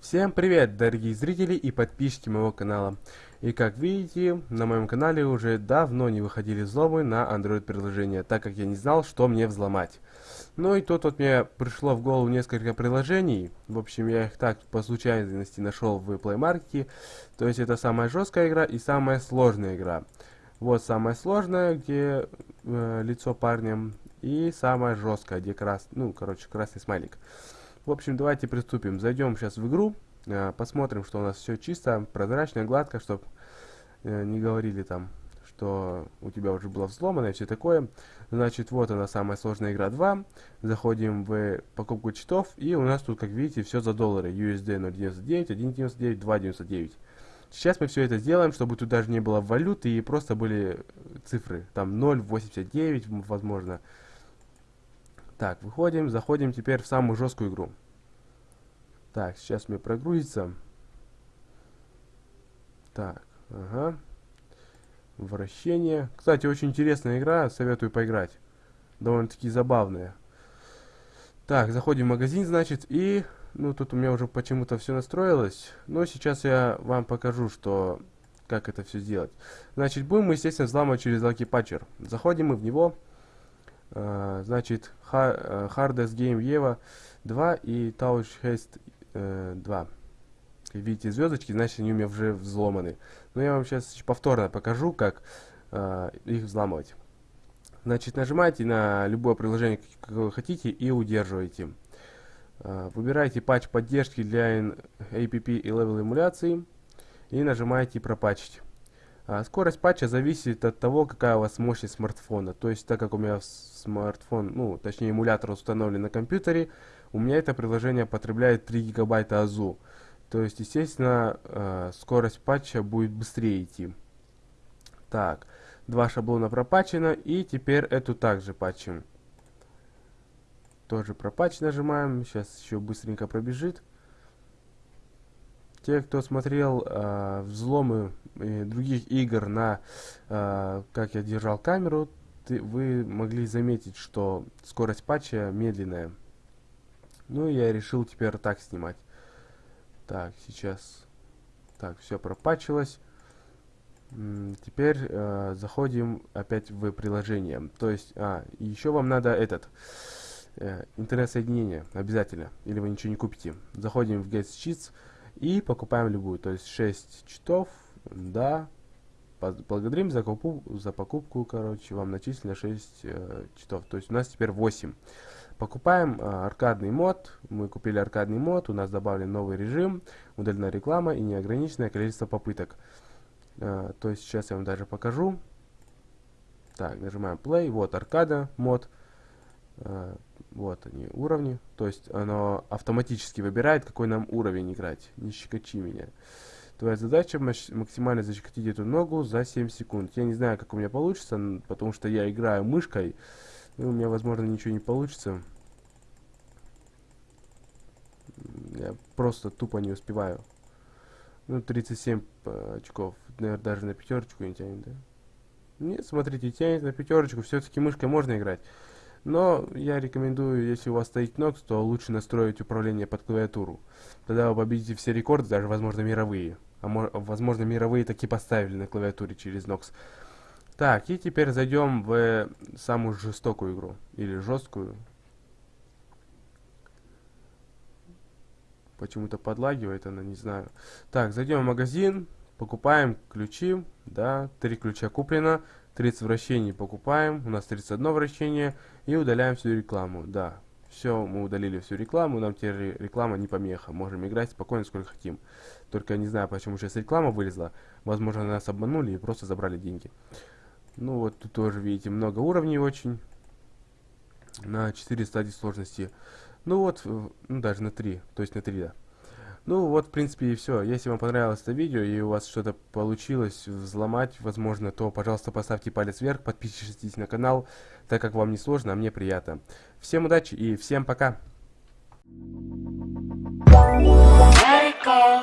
Всем привет, дорогие зрители и подписчики моего канала. И как видите, на моем канале уже давно не выходили взломы на Android приложения, так как я не знал, что мне взломать. Ну и тут вот мне пришло в голову несколько приложений. В общем, я их так по случайности нашел в Play Market. То есть это самая жесткая игра и самая сложная игра. Вот самая сложная, где э, лицо парня, и самая жесткая, где крас... ну, короче, красный смайлик. В общем, давайте приступим. Зайдем сейчас в игру, посмотрим, что у нас все чисто, прозрачно, гладко, чтобы э, не говорили там, что у тебя уже было взломано и все такое. Значит, вот она, самая сложная игра 2. Заходим в покупку читов, и у нас тут, как видите, все за доллары. USD 0.99, 1.99, 2.99. Сейчас мы все это сделаем, чтобы тут даже не было валюты и просто были цифры. Там 0.89, возможно. Так, выходим, заходим теперь в самую жесткую игру. Так, сейчас мне прогрузится. Так, ага. Вращение. Кстати, очень интересная игра, советую поиграть. Довольно-таки забавная. Так, заходим в магазин, значит, и... Ну, тут у меня уже почему-то все настроилось. Но сейчас я вам покажу, что... Как это все сделать. Значит, будем мы, естественно, взламывать через Lucky Patcher. Заходим мы в него. Uh, значит, uh, Hardest Game Ever 2 и Touch Haste uh, 2. Видите звездочки, значит они у меня уже взломаны. Но я вам сейчас повторно покажу, как uh, их взламывать. Значит, нажимаете на любое приложение, как вы хотите, и удерживаете. Uh, выбираете патч поддержки для APP и level эмуляции и нажимаете пропатчить. А, скорость патча зависит от того, какая у вас мощность смартфона. То есть, так как у меня смартфон, ну, точнее эмулятор установлен на компьютере, у меня это приложение потребляет 3 гигабайта АЗУ. То есть, естественно, э, скорость патча будет быстрее идти. Так, два шаблона пропатчено, и теперь эту также патчим. Тоже пропатч нажимаем, сейчас еще быстренько пробежит. Те, кто смотрел э, взломы э, других игр на э, как я держал камеру, ты, вы могли заметить, что скорость патча медленная. Ну, я решил теперь так снимать. Так, сейчас... Так, все пропачилось. Теперь э, заходим опять в приложение. То есть, а, еще вам надо этот э, интернет-соединение обязательно, или вы ничего не купите. Заходим в Get Cheats и покупаем любую. То есть 6 читов, да. Благодарим за, купу, за покупку, короче, вам начислено 6 э, читов. То есть у нас теперь 8. Покупаем э, аркадный мод. Мы купили аркадный мод, у нас добавлен новый режим, удалена реклама и неограниченное количество попыток. Э, то есть сейчас я вам даже покажу. Так, нажимаем play. Вот аркада мод. Э, вот они, уровни. То есть оно автоматически выбирает, какой нам уровень играть. Не щекочи меня. Твоя задача максимально защекотить эту ногу за 7 секунд. Я не знаю, как у меня получится, потому что я играю мышкой. И у меня, возможно, ничего не получится. Я просто тупо не успеваю. Ну, 37 э, очков. Наверное, даже на пятерочку не тянет, да? Нет, смотрите, тянет на пятерочку. Все-таки мышкой можно играть. Но я рекомендую, если у вас стоит Nox, то лучше настроить управление под клавиатуру. Тогда вы победите все рекорды, даже, возможно, мировые. А возможно, мировые таки поставили на клавиатуре через Nox. Так, и теперь зайдем в самую жестокую игру. Или жесткую. Почему-то подлагивает она, не знаю. Так, зайдем в магазин, покупаем ключи. Да, три ключа куплено. 30 вращений покупаем, у нас 31 вращение, и удаляем всю рекламу, да. Все, мы удалили всю рекламу, нам теперь реклама не помеха, можем играть спокойно, сколько хотим. Только не знаю, почему сейчас реклама вылезла, возможно, нас обманули и просто забрали деньги. Ну вот тут тоже, видите, много уровней очень, на 4 стадии сложности. Ну вот, ну даже на 3, то есть на 3, да. Ну вот, в принципе, и все. Если вам понравилось это видео и у вас что-то получилось взломать, возможно, то, пожалуйста, поставьте палец вверх, подпишитесь на канал, так как вам не сложно, а мне приятно. Всем удачи и всем пока! Let it go,